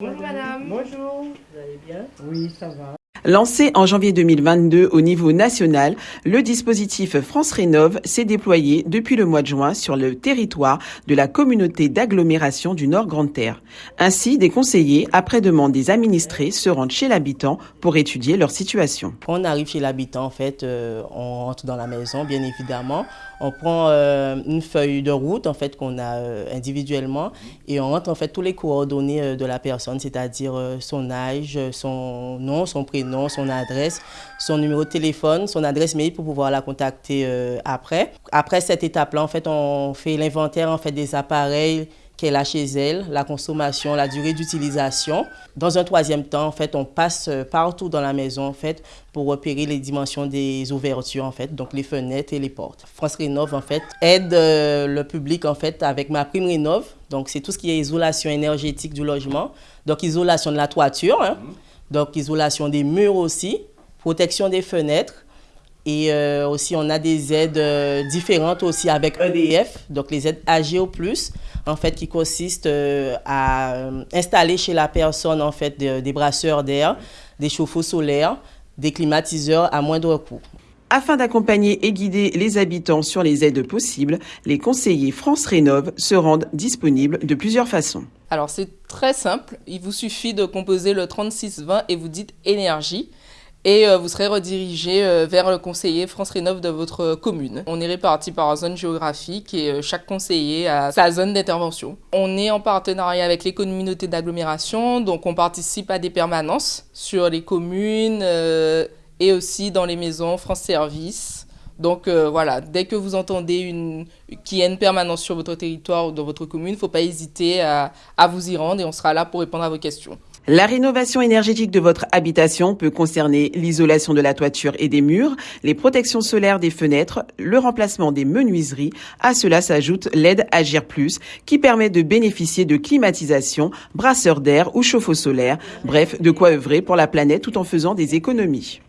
Bonjour madame. Bonjour. Vous allez bien? Oui, ça va. Lancé en janvier 2022 au niveau national, le dispositif France Rénove s'est déployé depuis le mois de juin sur le territoire de la communauté d'agglomération du Nord Grande Terre. Ainsi, des conseillers, après demande des administrés, se rendent chez l'habitant pour étudier leur situation. On arrive chez l'habitant, en fait, euh, on rentre dans la maison, bien évidemment. On prend euh, une feuille de route, en fait, qu'on a euh, individuellement, et on rentre en fait tous les coordonnées de la personne, c'est-à-dire son âge, son nom, son prénom son adresse, son numéro de téléphone, son adresse mail pour pouvoir la contacter euh, après. Après cette étape-là, en fait, on fait l'inventaire en fait, des appareils qu'elle a chez elle, la consommation, la durée d'utilisation. Dans un troisième temps, en fait, on passe euh, partout dans la maison en fait, pour repérer les dimensions des ouvertures, en fait, donc les fenêtres et les portes. France Rénove en fait, aide euh, le public en fait, avec ma prime Rénove. Donc, c'est tout ce qui est isolation énergétique du logement, donc isolation de la toiture. Hein. Donc, isolation des murs aussi, protection des fenêtres. Et euh, aussi, on a des aides euh, différentes aussi avec EDF, donc les aides AGO+, en fait, qui consistent euh, à installer chez la personne, en fait, des brasseurs d'air, des chauffe-eau solaires, des climatiseurs à moindre coût. Afin d'accompagner et guider les habitants sur les aides possibles, les conseillers France Rénove se rendent disponibles de plusieurs façons. Alors c'est très simple, il vous suffit de composer le 3620 et vous dites énergie et euh, vous serez redirigé euh, vers le conseiller France Rénov de votre commune. On est réparti par zone géographique et euh, chaque conseiller a sa zone d'intervention. On est en partenariat avec les communautés d'agglomération, donc on participe à des permanences sur les communes et aussi dans les maisons France Service. Donc euh, voilà, dès que vous entendez qu'il y a une permanence sur votre territoire ou dans votre commune, il ne faut pas hésiter à, à vous y rendre et on sera là pour répondre à vos questions. La rénovation énergétique de votre habitation peut concerner l'isolation de la toiture et des murs, les protections solaires des fenêtres, le remplacement des menuiseries. À cela s'ajoute l'aide Agir Plus qui permet de bénéficier de climatisation, brasseur d'air ou chauffe-eau solaire. Bref, de quoi œuvrer pour la planète tout en faisant des économies.